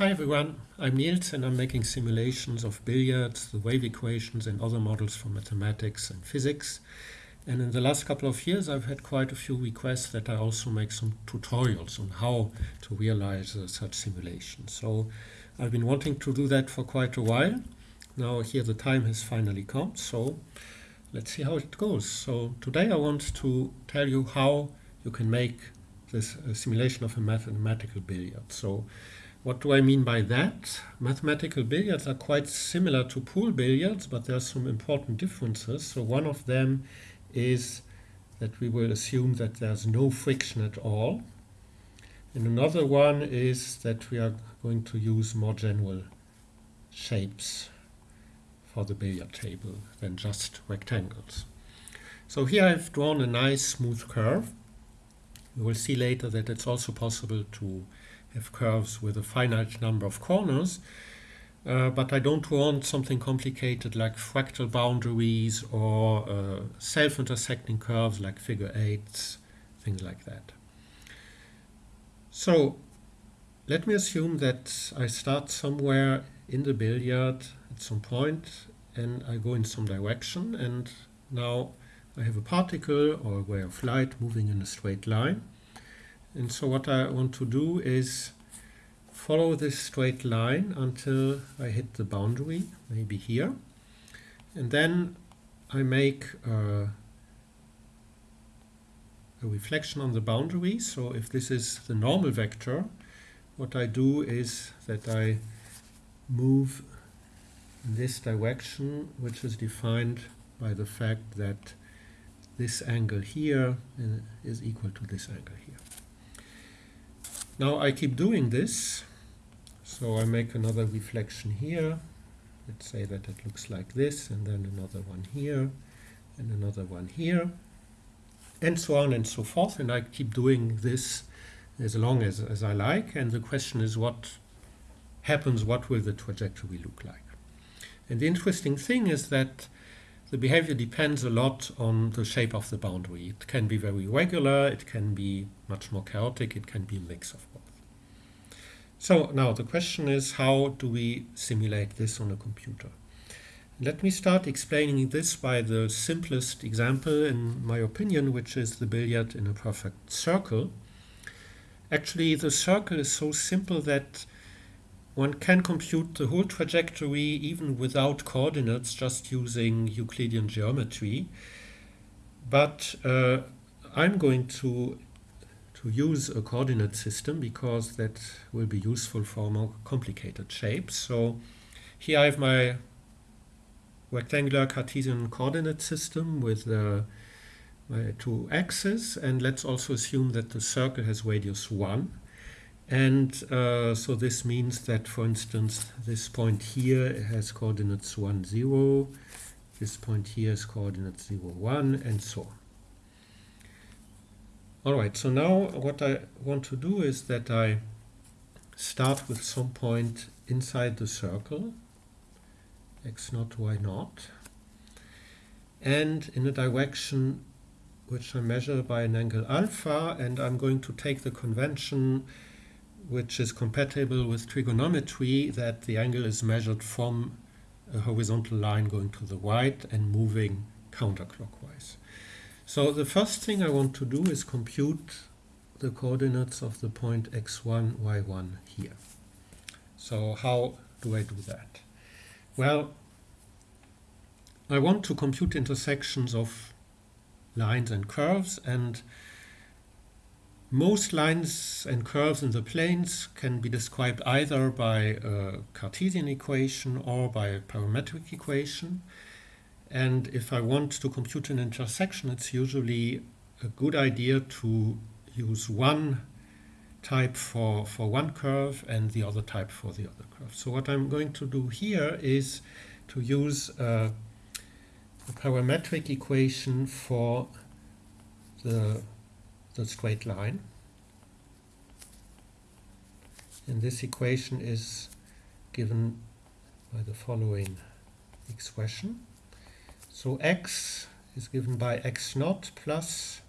Hi everyone, I'm Niels and I'm making simulations of billiards, the wave equations and other models for mathematics and physics. And in the last couple of years I've had quite a few requests that I also make some tutorials on how to realize uh, such simulations. So I've been wanting to do that for quite a while. Now here the time has finally come, so let's see how it goes. So today I want to tell you how you can make this uh, simulation of a mathematical billiard. So what do I mean by that? Mathematical billiards are quite similar to pool billiards, but there are some important differences. So one of them is that we will assume that there's no friction at all. And another one is that we are going to use more general shapes for the billiard table than just rectangles. So here I've drawn a nice smooth curve we will see later that it's also possible to have curves with a finite number of corners, uh, but I don't want something complicated like fractal boundaries or uh, self-intersecting curves like figure eights, things like that. So let me assume that I start somewhere in the billiard at some point and I go in some direction and now I have a particle or a ray of light moving in a straight line. And so what I want to do is follow this straight line until I hit the boundary, maybe here. And then I make a, reflection on the boundary. So if this is the normal vector, what I do is that I move in this direction, which is defined by the fact that this angle here uh, equal to this angle. Now I keep doing this, so I make another reflection here. Let's say that it looks like this, and then another one here, and another one here, and so on and so forth. And I keep doing this as long as, as I like. And the question is what happens, what will the trajectory look like? And the interesting thing is that the behavior depends a lot on the shape of the boundary. It can be very regular, it can be much more chaotic, it can be a mix of both. So now the question is how do we simulate this on a computer? Let me start explaining this by the simplest example in my opinion, which is the billiard in a perfect circle. Actually, the circle is so simple that one can compute the whole trajectory even without coordinates, just using Euclidean geometry. But uh, I'm going to to use a coordinate system because that will be useful for more complicated shapes. So here I have my rectangular Cartesian coordinate system with uh, my two axes and let's also assume that the circle has radius 1 and uh, so this means that, for instance, this point here has coordinates 1, 0, this point here has coordinates 0, 1, and so on. All right, so now what I want to do is that I start with some point inside the circle, x naught, y naught, and in a direction which I measure by an angle alpha, and I'm going to take the convention which is compatible with trigonometry that the angle is measured from a horizontal line going to the right and moving counterclockwise. So the first thing I want to do is compute the coordinates of the point x1, y1 here. So how do I do that? Well, I want to compute intersections of lines and curves and most lines and curves in the planes can be described either by a Cartesian equation or by a parametric equation. And if I want to compute an intersection, it's usually a good idea to use one type for, for one curve and the other type for the other curve. So what I'm going to do here is to use a, a parametric equation for the the straight line. And this equation is given by the following expression. So x is given by x naught plus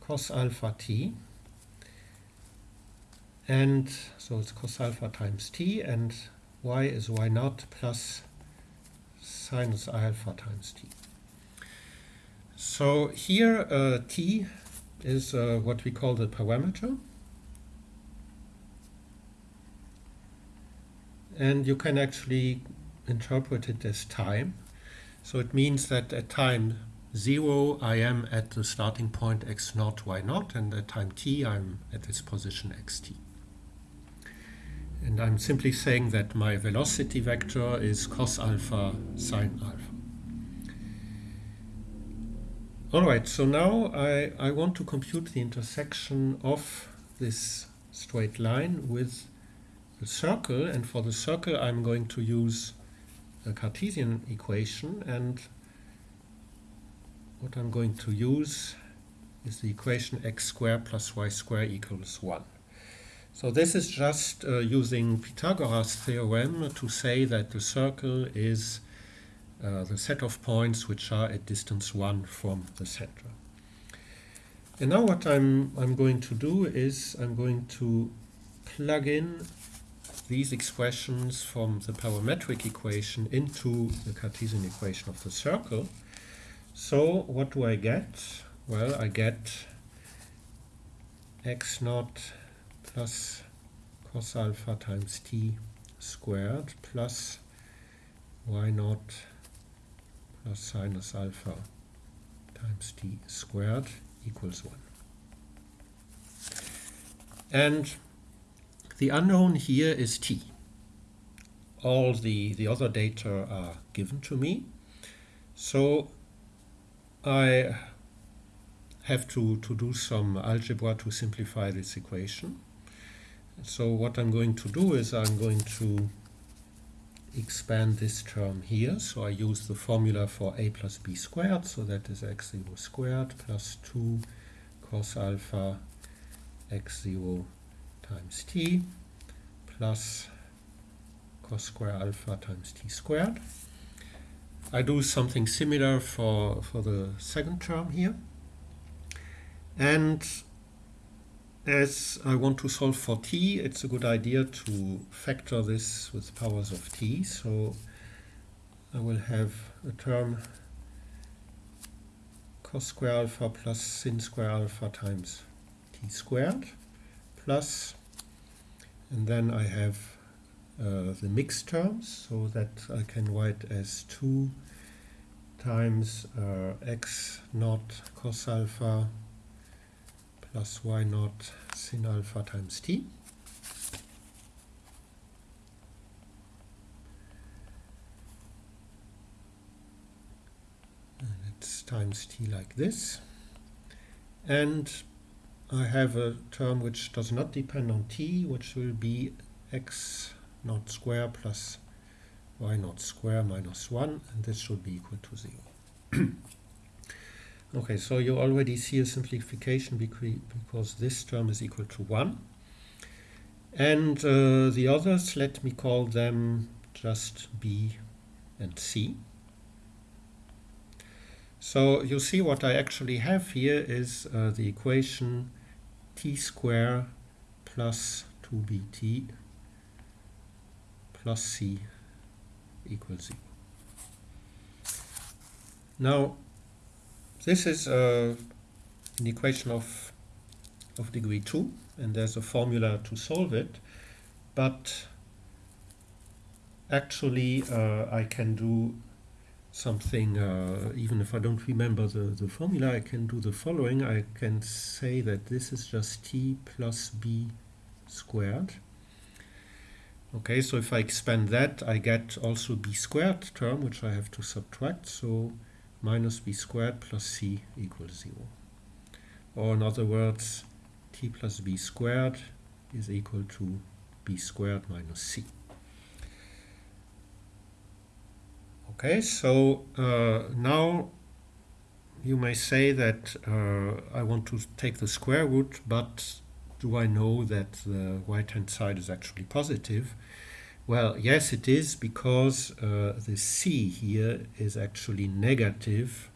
cos alpha t. and so it's cos alpha times t and y is y naught plus sinus alpha times t. So here uh, t is uh, what we call the parameter and you can actually interpret it as time. So it means that at time 0 I am at the starting point x naught y naught and at time t I'm at this position xt. And I'm simply saying that my velocity vector is cos alpha sine alpha. Alright, so now I, I want to compute the intersection of this straight line with the circle and for the circle I'm going to use a Cartesian equation and what I'm going to use is the equation x squared plus y squared equals 1. So this is just uh, using Pythagoras theorem to say that the circle is uh, the set of points which are at distance 1 from the center. And now what I'm, I'm going to do is I'm going to plug in these expressions from the parametric equation into the Cartesian equation of the circle. So what do I get? Well, I get x naught plus cos alpha times t squared plus y naught plus sinus alpha times t squared equals 1. And the unknown here is t. All the, the other data are given to me. So I have to, to do some algebra to simplify this equation. So what I'm going to do is I'm going to expand this term here. So I use the formula for a plus b squared. So that is x0 squared plus 2 cos alpha x0 times t plus cos square alpha times t squared. I do something similar for, for the second term here. And as I want to solve for t, it's a good idea to factor this with powers of t. So I will have a term cos square alpha plus sin square alpha times t squared plus and then I have uh, the mixed terms so that I can write as 2 times uh, x naught cos alpha plus y naught sin alpha times t. And it's times t like this. And I have a term which does not depend on t, which will be x naught square plus y naught square minus 1, and this should be equal to 0. okay, so you already see a simplification because this term is equal to 1. And uh, the others, let me call them just b and c. So you see what I actually have here is uh, the equation t square plus 2bt plus c equals 0. Now, this is uh, an equation of, of degree 2, and there's a formula to solve it, but actually uh, I can do something, uh, even if I don't remember the, the formula, I can do the following. I can say that this is just t plus b squared. Okay, so if I expand that, I get also b squared term, which I have to subtract. So minus b squared plus c equals 0. Or in other words, t plus b squared is equal to b squared minus c. Okay, so uh, now you may say that uh, I want to take the square root, but do I know that the right-hand side is actually positive? Well, yes, it is because uh, the c here is actually negative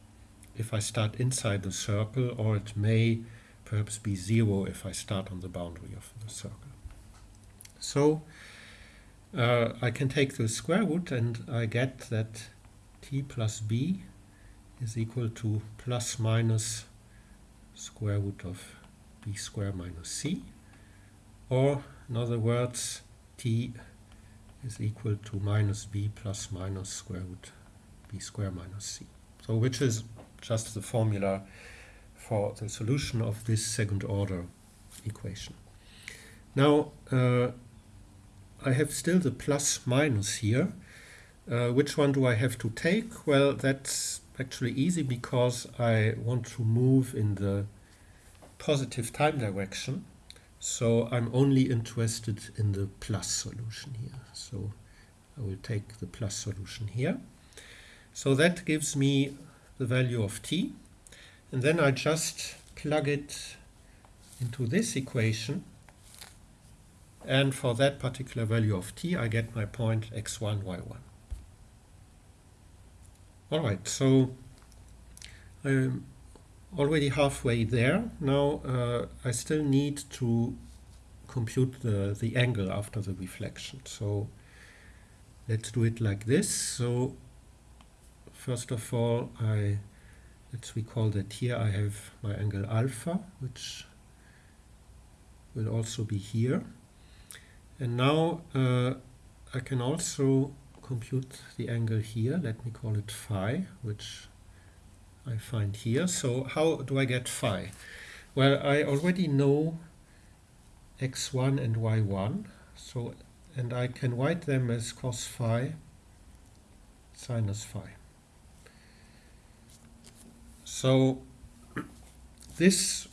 if I start inside the circle, or it may perhaps be zero if I start on the boundary of the circle. So uh, I can take the square root and I get that t plus b is equal to plus minus square root of b square minus c or in other words t is equal to minus b plus minus square root b square minus c. So which is just the formula for the solution of this second order equation. Now uh, I have still the plus minus here. Uh, which one do I have to take? Well, that's actually easy because I want to move in the positive time direction. So I'm only interested in the plus solution here. So I will take the plus solution here. So that gives me the value of t. And then I just plug it into this equation. And for that particular value of t, I get my point x1, y1. All right, so I'm already halfway there. Now uh, I still need to compute the, the angle after the reflection. So let's do it like this. So first of all, I let's recall that here I have my angle alpha, which will also be here. And now uh, I can also compute the angle here. Let me call it phi, which I find here. So how do I get phi? Well, I already know x1 and y1. So, and I can write them as cos phi sinus phi. So this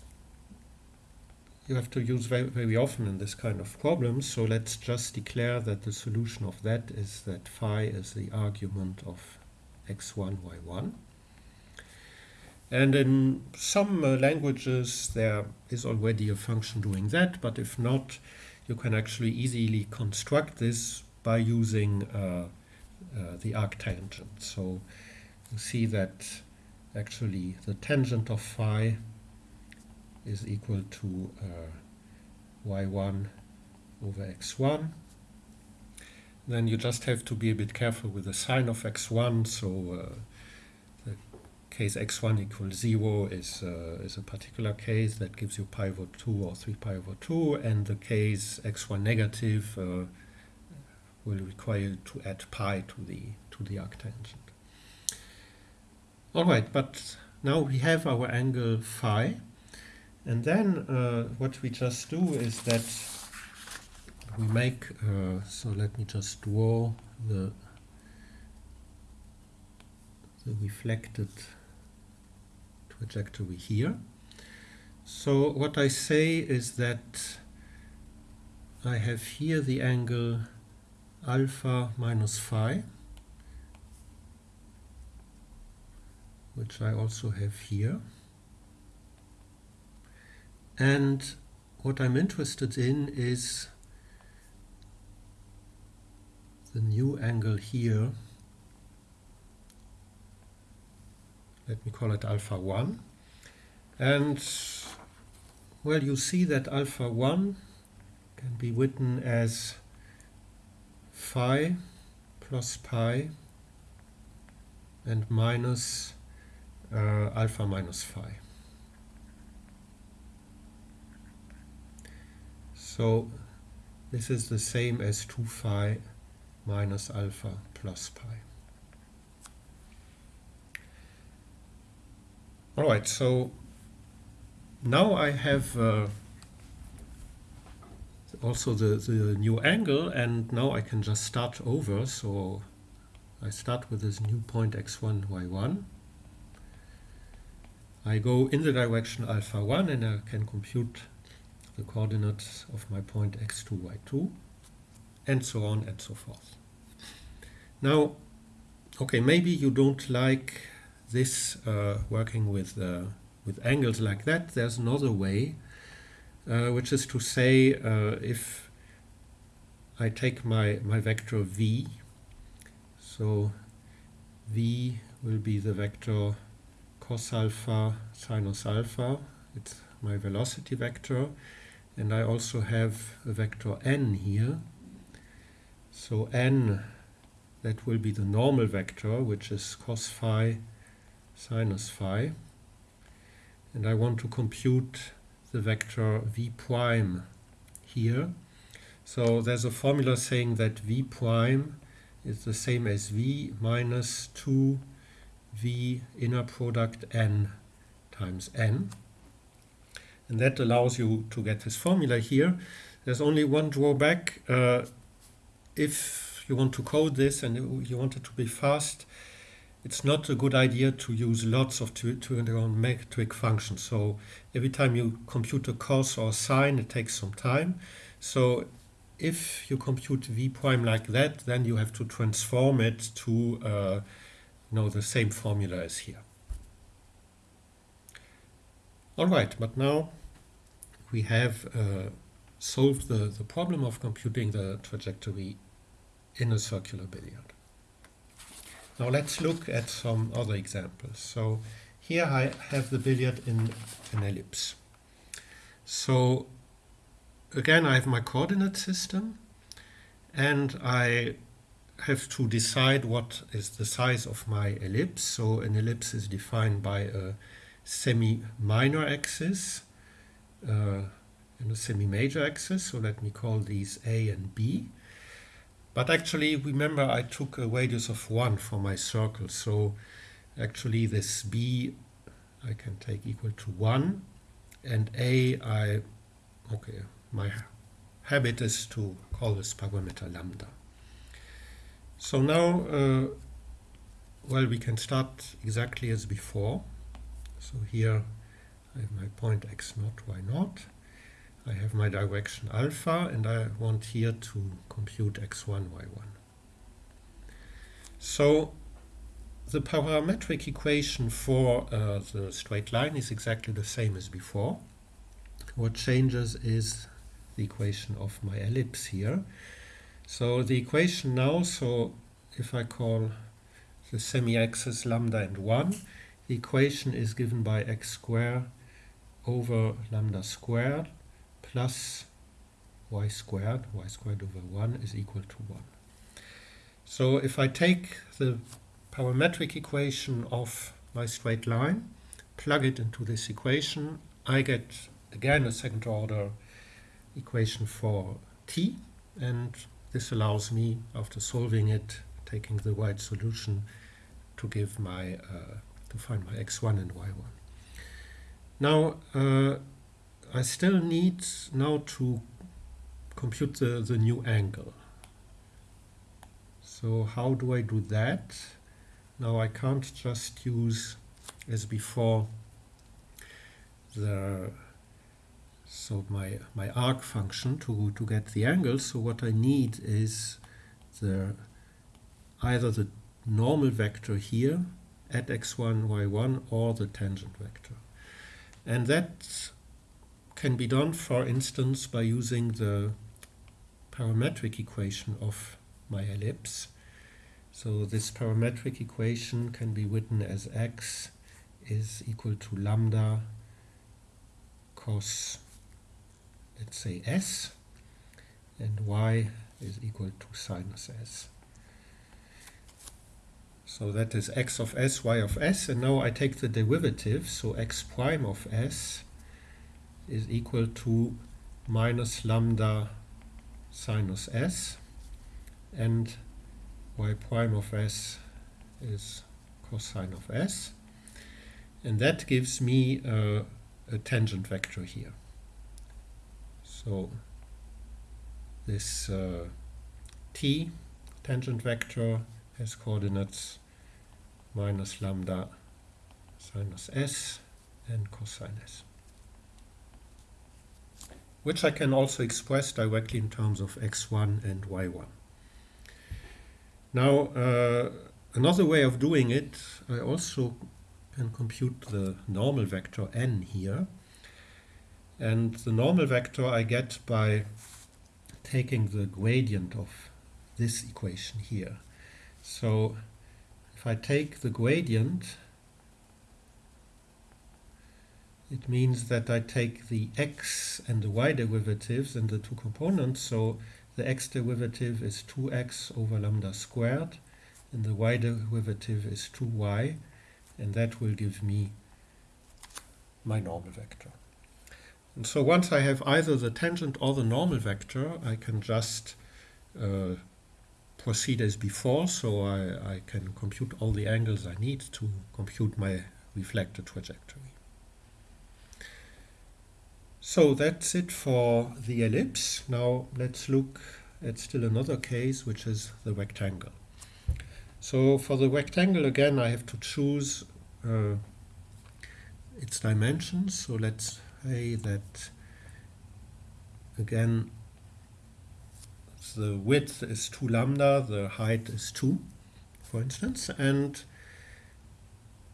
you have to use very, very often in this kind of problems. So let's just declare that the solution of that is that phi is the argument of x1, y1. And in some uh, languages there is already a function doing that, but if not, you can actually easily construct this by using uh, uh, the arctangent. So you see that actually the tangent of phi is equal to uh, y1 over x1. Then you just have to be a bit careful with the sign of x1. So uh, case x1 equals 0 is, uh, is a particular case that gives you pi over 2 or 3 pi over 2. And the case x1 negative uh, will require you to add pi to the, to the arctangent. All right, but now we have our angle phi. And then uh, what we just do is that we make, uh, so let me just draw the, the reflected trajectory here. So what I say is that I have here the angle alpha minus phi, which I also have here. And what I'm interested in is the new angle here. Let me call it alpha 1. And well, you see that alpha 1 can be written as phi plus pi and minus uh, alpha minus phi. So this is the same as 2 phi minus alpha plus pi. Alright, so now I have uh, also the, the new angle and now I can just start over. So I start with this new point x1, y1. I go in the direction alpha 1 and I can compute the coordinates of my point x2, y2, and so on and so forth. Now, okay, maybe you don't like this uh, working with, uh, with angles like that. There's another way, uh, which is to say if I take my, my vector v, so v will be the vector cos alpha sinus alpha, it's my velocity vector, and I also have a vector n here. So n, that will be the normal vector, which is cos phi sinus phi. And I want to compute the vector v prime here. So there's a formula saying that v prime is the same as v minus 2 v inner product n times n. And that allows you to get this formula here. There's only one drawback. Uh, if you want to code this and you want it to be fast, it's not a good idea to use lots of trigonometric functions. So every time you compute a cos or a sine, it takes some time. So if you compute v prime like that, then you have to transform it to uh, you know, the same formula as here. All right, but now we have uh, solved the, the problem of computing the trajectory in a circular billiard. Now let's look at some other examples. So here I have the billiard in an ellipse. So again I have my coordinate system and I have to decide what is the size of my ellipse. So an ellipse is defined by a semi-minor axis uh, and a semi-major axis. So let me call these A and B. But actually, remember, I took a radius of 1 for my circle. So actually, this B I can take equal to 1. And A, I, okay, my habit is to call this parameter lambda. So now, uh, well, we can start exactly as before. So here I have my point x naught, y naught. I have my direction alpha, and I want here to compute x1, y1. So the parametric equation for uh, the straight line is exactly the same as before. What changes is the equation of my ellipse here. So the equation now, so if I call the semi-axis lambda and 1, the equation is given by x squared over lambda squared plus y squared, y squared over 1 is equal to 1. So if I take the parametric equation of my straight line, plug it into this equation, I get again a second order equation for t, and this allows me, after solving it, taking the right solution, to give my uh, to find my x1 and y1. Now, uh, I still need now to compute the, the new angle. So how do I do that? Now I can't just use, as before, the so my my arc function to to get the angle. So what I need is the either the normal vector here at x1, y1 or the tangent vector. And that can be done, for instance, by using the parametric equation of my ellipse. So this parametric equation can be written as x is equal to lambda cos, let's say s, and y is equal to sinus s. So that is x of s, y of s, and now I take the derivative, so x prime of s is equal to minus lambda sinus s, and y prime of s is cosine of s, and that gives me a, a tangent vector here. So this uh, t tangent vector has coordinates minus lambda sinus s and cosine s. Which I can also express directly in terms of x1 and y1. Now, uh, another way of doing it, I also can compute the normal vector n here. And the normal vector I get by taking the gradient of this equation here. So if I take the gradient, it means that I take the x and the y derivatives in the two components. So the x derivative is 2x over lambda squared, and the y derivative is 2y, and that will give me my normal vector. And so once I have either the tangent or the normal vector, I can just uh, proceed as before, so I, I can compute all the angles I need to compute my reflected trajectory. So that's it for the ellipse. Now let's look at still another case, which is the rectangle. So for the rectangle, again, I have to choose uh, its dimensions. So let's say that, again, the width is 2 lambda, the height is 2, for instance. And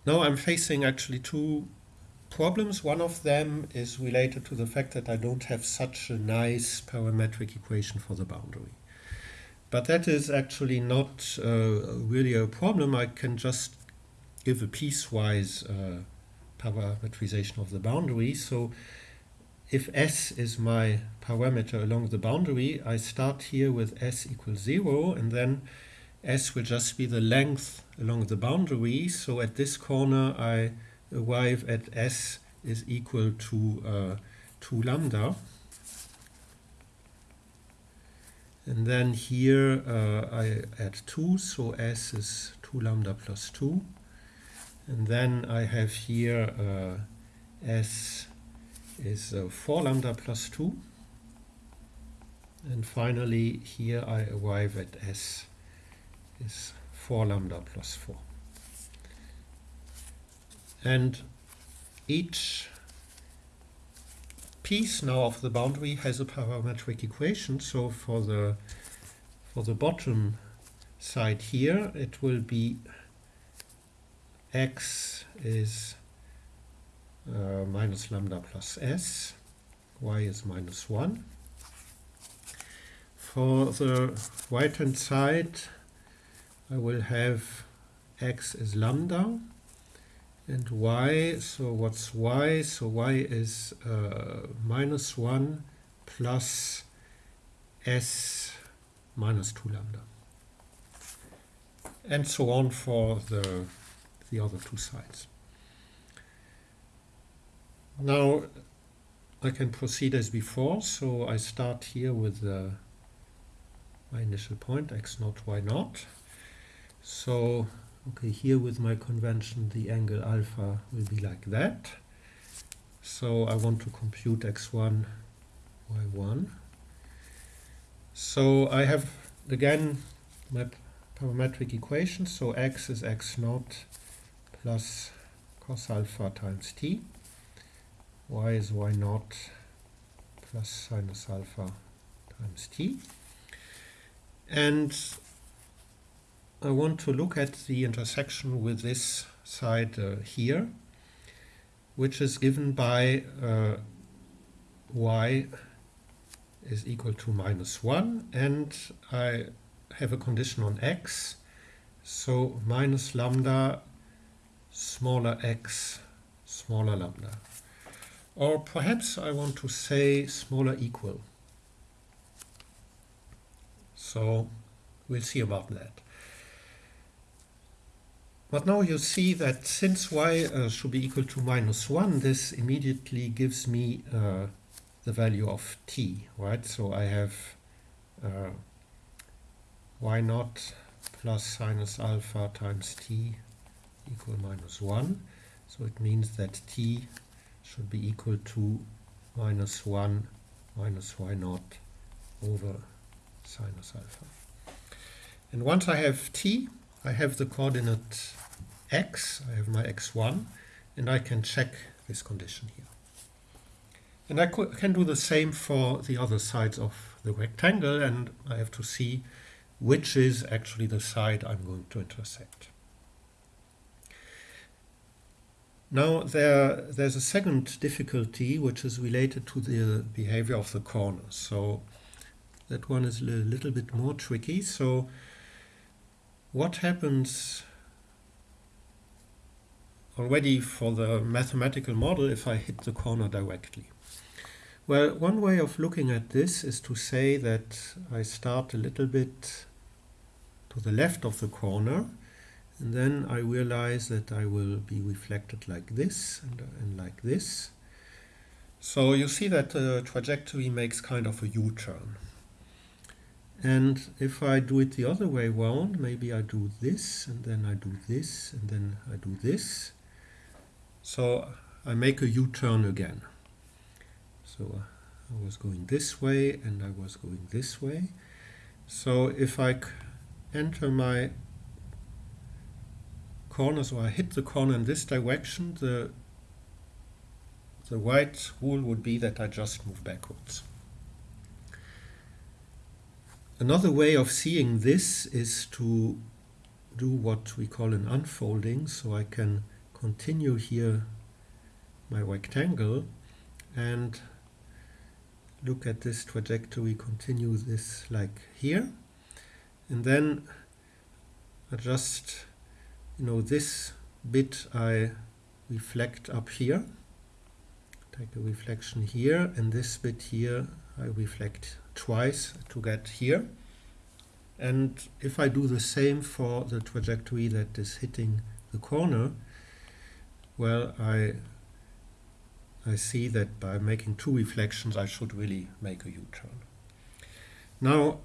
now I'm facing actually two problems. One of them is related to the fact that I don't have such a nice parametric equation for the boundary. But that is actually not uh, really a problem. I can just give a piecewise uh, parametrization of the boundary. So if S is my parameter along the boundary, I start here with S equals 0, and then S will just be the length along the boundary. So at this corner, I arrive at S is equal to uh, 2 lambda. And then here uh, I add 2, so S is 2 lambda plus 2. And then I have here uh, S is uh, 4 lambda plus 2. And finally, here I arrive at S is 4 lambda plus 4. And each piece now of the boundary has a parametric equation. So for the for the bottom side here, it will be x is uh, minus lambda plus s, y is minus 1. For the right hand side, I will have x is lambda and y, so what's y? So y is uh, minus 1 plus s minus 2 lambda. And so on for the, the other two sides. Now I can proceed as before, so I start here with uh, my initial point, x naught, y naught. So, okay, here with my convention, the angle alpha will be like that. So I want to compute x1, y1. So I have, again, my parametric equation. So x is x naught plus cos alpha times t y is y naught plus sinus alpha times t. And I want to look at the intersection with this side uh, here, which is given by uh, y is equal to minus 1, and I have a condition on x, so minus lambda smaller x smaller lambda. Or perhaps I want to say smaller equal. So we'll see about that. But now you see that since y uh, should be equal to minus 1, this immediately gives me uh, the value of t, right? So I have uh, y naught plus sinus alpha times t equal minus 1. So it means that t should be equal to minus 1 minus y naught over sinus alpha. And once I have t, I have the coordinate x, I have my x1, and I can check this condition here. And I can do the same for the other sides of the rectangle, and I have to see which is actually the side I'm going to intersect. Now there, there's a second difficulty which is related to the behavior of the corners. So that one is a little bit more tricky. So what happens already for the mathematical model if I hit the corner directly. Well, one way of looking at this is to say that I start a little bit to the left of the corner and then I realize that I will be reflected like this and, and like this. So you see that the trajectory makes kind of a U-turn. And if I do it the other way around, maybe I do this, and then I do this, and then I do this. So I make a U-turn again. So I was going this way, and I was going this way. So if I enter my corner, so I hit the corner in this direction, the the right rule would be that I just move backwards. Another way of seeing this is to do what we call an unfolding. So I can continue here my rectangle and look at this trajectory, continue this like here. And then I just, you know, this bit I reflect up here. Take a reflection here and this bit here I reflect twice to get here. And if I do the same for the trajectory that is hitting the corner, well, I I see that by making two reflections, I should really make a U-turn. Now,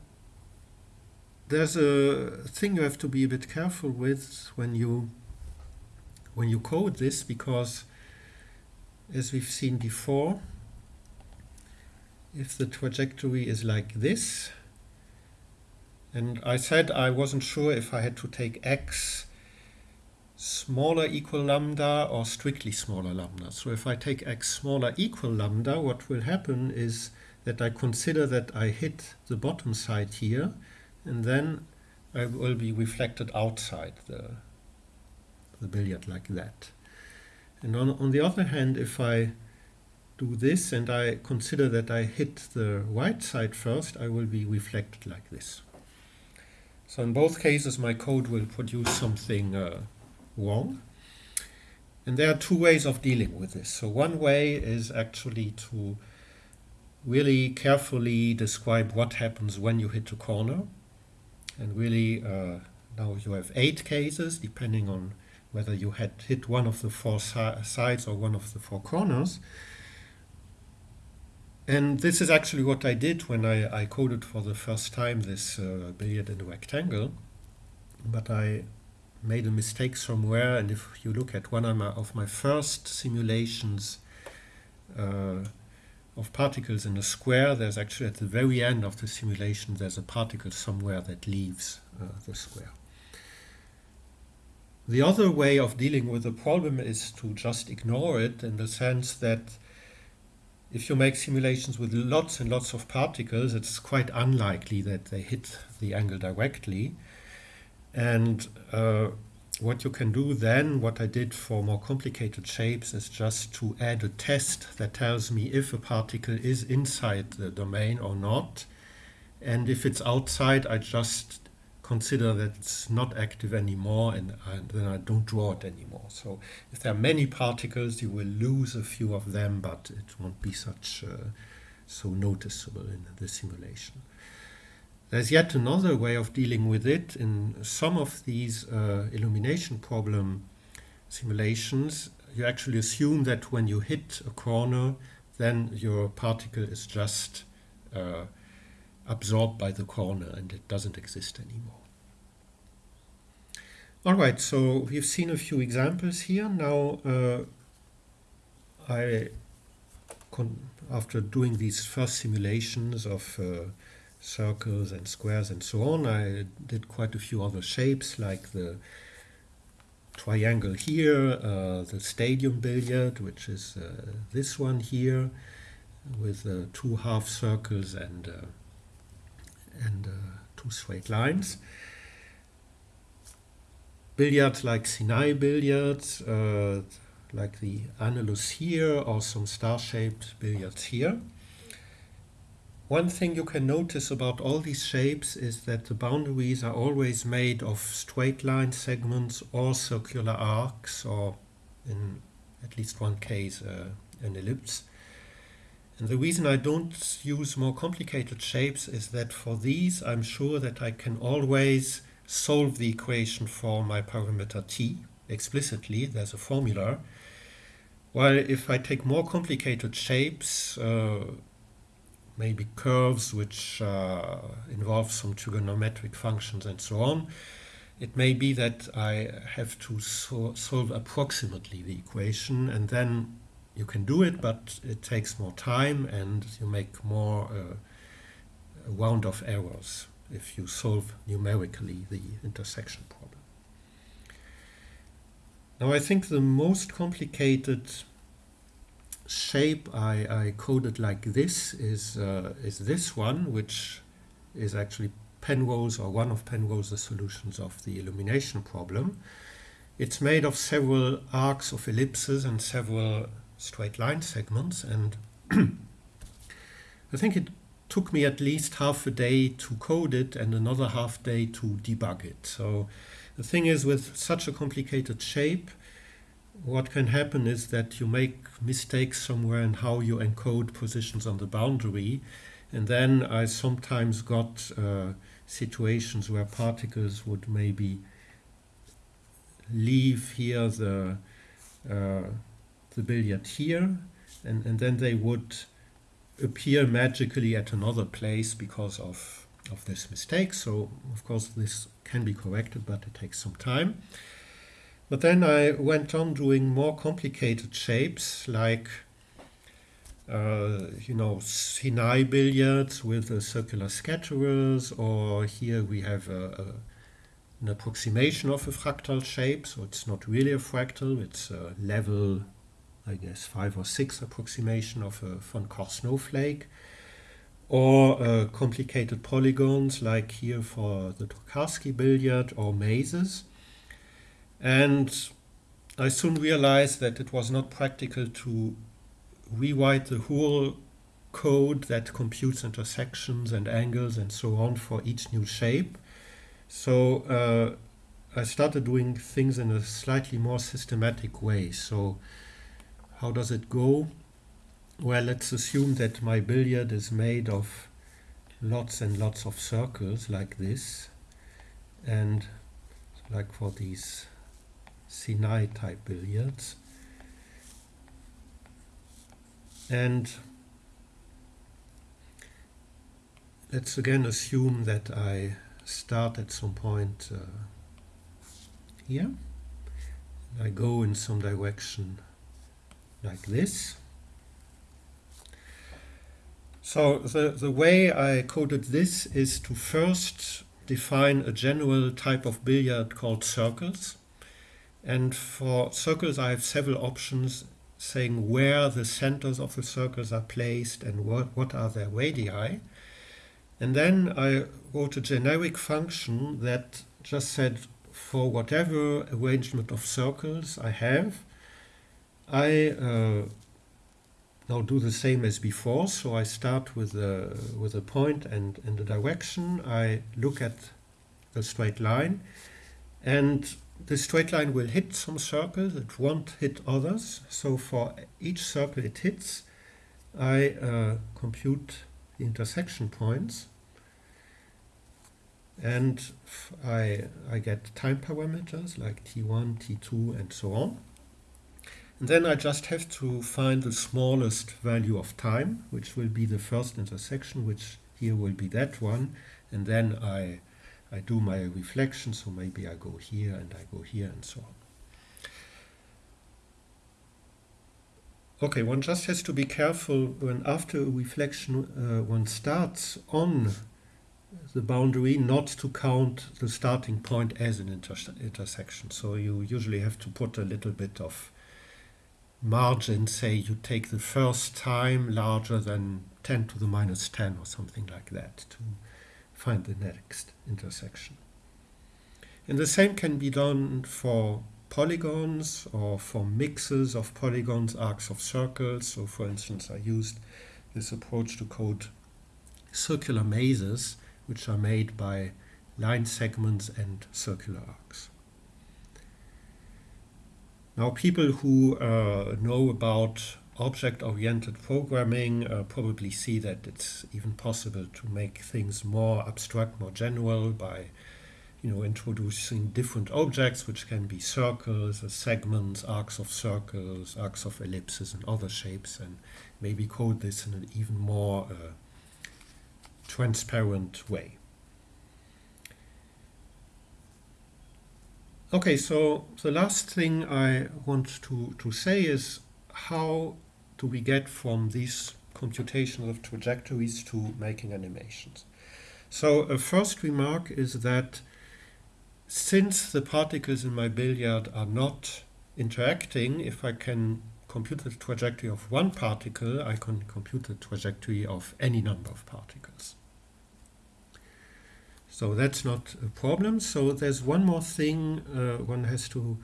there's a thing you have to be a bit careful with when you when you code this, because as we've seen before, if the trajectory is like this, and I said I wasn't sure if I had to take x smaller equal lambda or strictly smaller lambda. So if I take x smaller equal lambda, what will happen is that I consider that I hit the bottom side here, and then I will be reflected outside the, the billiard like that. And on, on the other hand, if I do this and I consider that I hit the right side first, I will be reflected like this. So in both cases, my code will produce something uh, wrong. And there are two ways of dealing with this. So one way is actually to really carefully describe what happens when you hit a corner. And really, uh, now you have eight cases, depending on whether you had hit one of the four si sides or one of the four corners. And this is actually what I did when I, I coded for the first time this uh, billiard in a rectangle. But I made a mistake somewhere, and if you look at one of my, of my first simulations uh, of particles in a square, there's actually at the very end of the simulation, there's a particle somewhere that leaves uh, the square. The other way of dealing with the problem is to just ignore it in the sense that if you make simulations with lots and lots of particles, it's quite unlikely that they hit the angle directly. And uh, what you can do then, what I did for more complicated shapes, is just to add a test that tells me if a particle is inside the domain or not. And if it's outside, I just consider that it's not active anymore and, and, then I don't draw it anymore. So if there are many particles, you will lose a few of them, but it won't be such uh, so noticeable in the simulation. There's yet another way of dealing with it. In some of these uh, illumination problem simulations, you actually assume that when you hit a corner, then your particle is just uh, absorbed by the corner and it doesn't exist anymore. All right, so we've seen a few examples here. Now, uh, I, after doing these first simulations of uh, circles and squares and so on, I did quite a few other shapes like the triangle here, uh, the stadium billiard, which is uh, this one here, with uh, two half circles and uh, and uh, two straight lines. Billiards like Sinai billiards, uh, like the annulus here, or some star-shaped billiards here. One thing you can notice about all these shapes is that the boundaries are always made of straight line segments or circular arcs or in at least one case uh, an ellipse. And the reason I don't use more complicated shapes is that for these I'm sure that I can always solve the equation for my parameter t explicitly, there's a formula. While if I take more complicated shapes, uh, maybe curves which uh, involve some trigonometric functions and so on, it may be that I have to so solve approximately the equation and then you can do it, but it takes more time and you make more uh, round of errors if you solve numerically the intersection problem. Now I think the most complicated shape I, I coded like this is, uh, is this one, which is actually Penrose or one of Penrose's solutions of the illumination problem. It's made of several arcs of ellipses and several straight line segments and I think it took me at least half a day to code it and another half day to debug it. So the thing is with such a complicated shape what can happen is that you make mistakes somewhere in how you encode positions on the boundary and then I sometimes got uh, situations where particles would maybe leave here the uh, the billiard here and, and then they would appear magically at another place because of of this mistake. So of course this can be corrected but it takes some time. But then I went on doing more complicated shapes like uh, you know Sinai billiards with uh, circular scatterers or here we have a, a, an approximation of a fractal shape. So it's not really a fractal it's a level I guess five or six approximation of a von Koch snowflake or uh, complicated polygons like here for the Tokarsky billiard or mazes and I soon realized that it was not practical to rewrite the whole code that computes intersections and angles and so on for each new shape. So uh, I started doing things in a slightly more systematic way. So how does it go? Well, let's assume that my billiard is made of lots and lots of circles like this. And like for these Sinai type billiards. And let's again assume that I start at some point uh, here. I go in some direction like this. So the, the way I coded this is to first define a general type of billiard called circles. And for circles I have several options saying where the centers of the circles are placed and what, what are their radii. And then I wrote a generic function that just said for whatever arrangement of circles I have, I uh, now do the same as before. So I start with a, with a point and, and a direction. I look at the straight line and the straight line will hit some circles, it won't hit others. So for each circle it hits, I uh, compute the intersection points and I, I get time parameters like t1, t2 and so on. And then I just have to find the smallest value of time, which will be the first intersection, which here will be that one. And then I, I do my reflection, so maybe I go here and I go here and so on. Okay, one just has to be careful when after a reflection uh, one starts on the boundary not to count the starting point as an inter intersection. So you usually have to put a little bit of margin, say you take the first time larger than 10 to the minus 10 or something like that to find the next intersection. And the same can be done for polygons or for mixes of polygons, arcs of circles. So for instance, I used this approach to code circular mazes, which are made by line segments and circular arcs. Now, people who uh, know about object-oriented programming uh, probably see that it's even possible to make things more abstract, more general by you know, introducing different objects, which can be circles, uh, segments, arcs of circles, arcs of ellipses, and other shapes, and maybe code this in an even more uh, transparent way. Okay, so the last thing I want to, to say is how do we get from these computations of trajectories to making animations? So a first remark is that since the particles in my billiard are not interacting, if I can compute the trajectory of one particle, I can compute the trajectory of any number of particles. So that's not a problem. So there's one more thing uh, one has to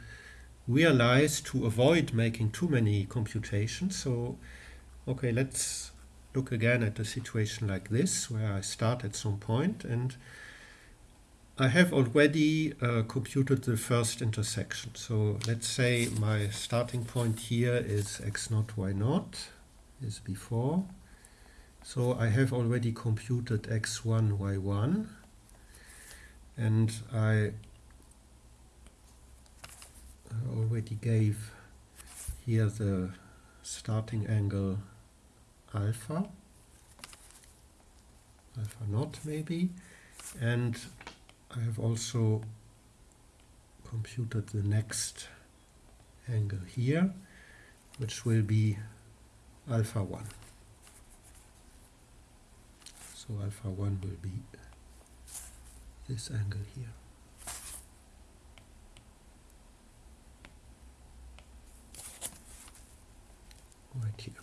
realize to avoid making too many computations. So, okay, let's look again at a situation like this, where I start at some point and I have already uh, computed the first intersection. So let's say my starting point here is x naught, y naught, is before. So I have already computed x1, y1, and I already gave here the starting angle alpha, alpha naught maybe, and I have also computed the next angle here, which will be alpha 1. So alpha 1 will be this angle here. Right here.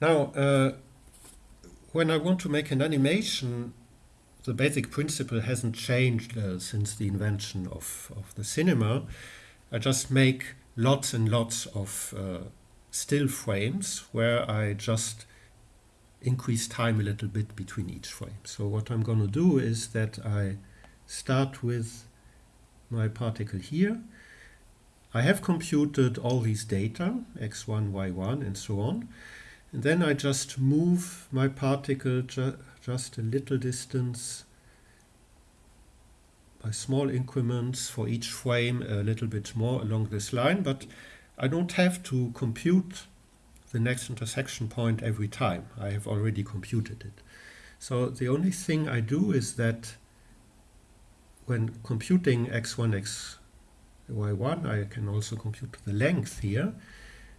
Now, uh, when I want to make an animation, the basic principle hasn't changed uh, since the invention of, of the cinema. I just make lots and lots of uh, still frames where I just increase time a little bit between each frame. So what I'm going to do is that I start with my particle here. I have computed all these data, x1, y1, and so on. And then I just move my particle ju just a little distance by small increments for each frame a little bit more along this line, but I don't have to compute the next intersection point every time. I have already computed it. So the only thing I do is that when computing x1, x, y1, I can also compute the length here.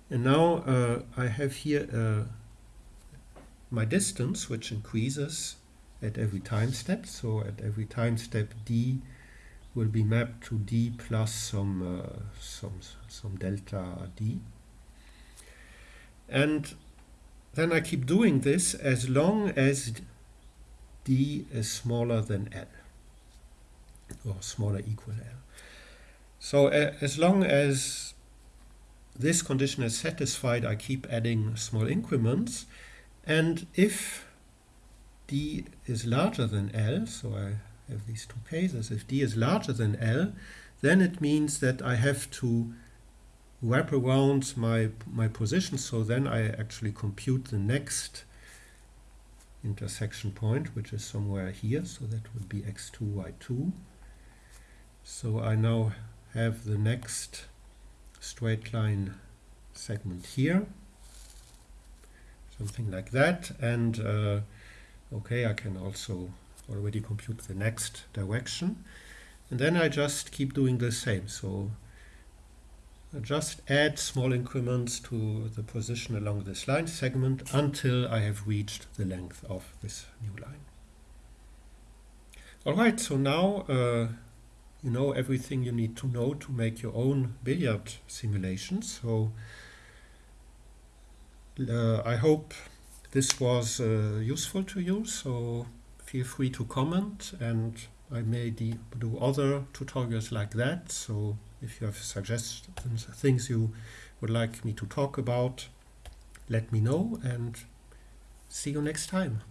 And now uh, I have here uh, my distance, which increases at every time step. So at every time step, d will be mapped to d plus some uh, some some delta d. And then I keep doing this as long as d is smaller than l, or smaller equal l. So uh, as long as this condition is satisfied, I keep adding small increments. And if d is larger than L, so I have these two cases, if d is larger than L, then it means that I have to wrap around my, my position, so then I actually compute the next intersection point, which is somewhere here, so that would be x2, y2. So I now have the next straight line segment here. Something like that. And uh, okay I can also already compute the next direction. And then I just keep doing the same. So just add small increments to the position along this line segment until I have reached the length of this new line. Alright, so now uh, you know everything you need to know to make your own billiard simulations. So uh, I hope this was uh, useful to you. So feel free to comment and I may do other tutorials like that. So if you have suggestions, things you would like me to talk about, let me know and see you next time.